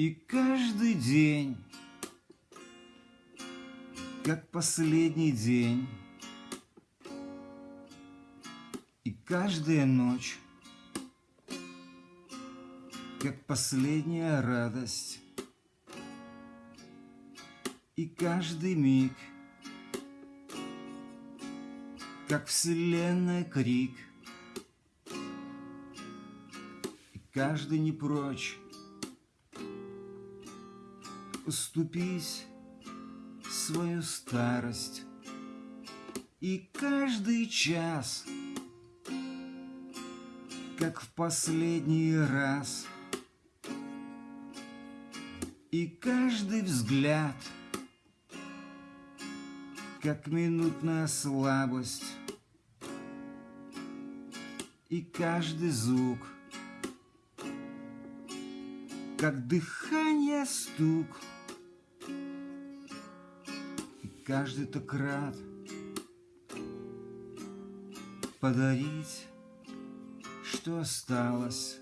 И каждый день, как последний день, И каждая ночь, как последняя радость, И каждый миг, как вселенная крик, И каждый не прочь уступить свою старость. И каждый час, как в последний раз, И каждый взгляд, как минутная слабость, И каждый звук, как дыхание стук — каждый так рад подарить, что осталось